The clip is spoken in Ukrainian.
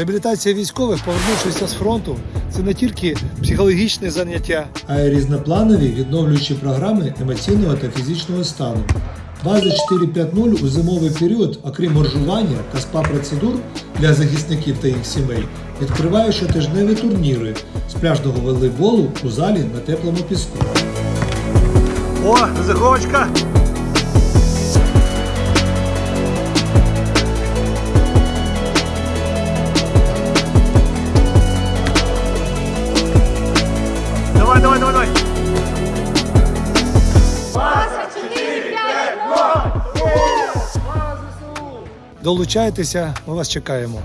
Реабілітація військових, повернувшися з фронту, це не тільки психологічне заняття, а й різнопланові відновлюючі програми емоційного та фізичного стану. База 4.5.0 у зимовий період, окрім моржування та спа-процедур для захисників та їх сімей, відкриває щотижневі турніри з пляжного волейболу у залі на теплому піску. О, заховочка! Давай, давай, давай! Долучайтеся, ми вас чекаємо.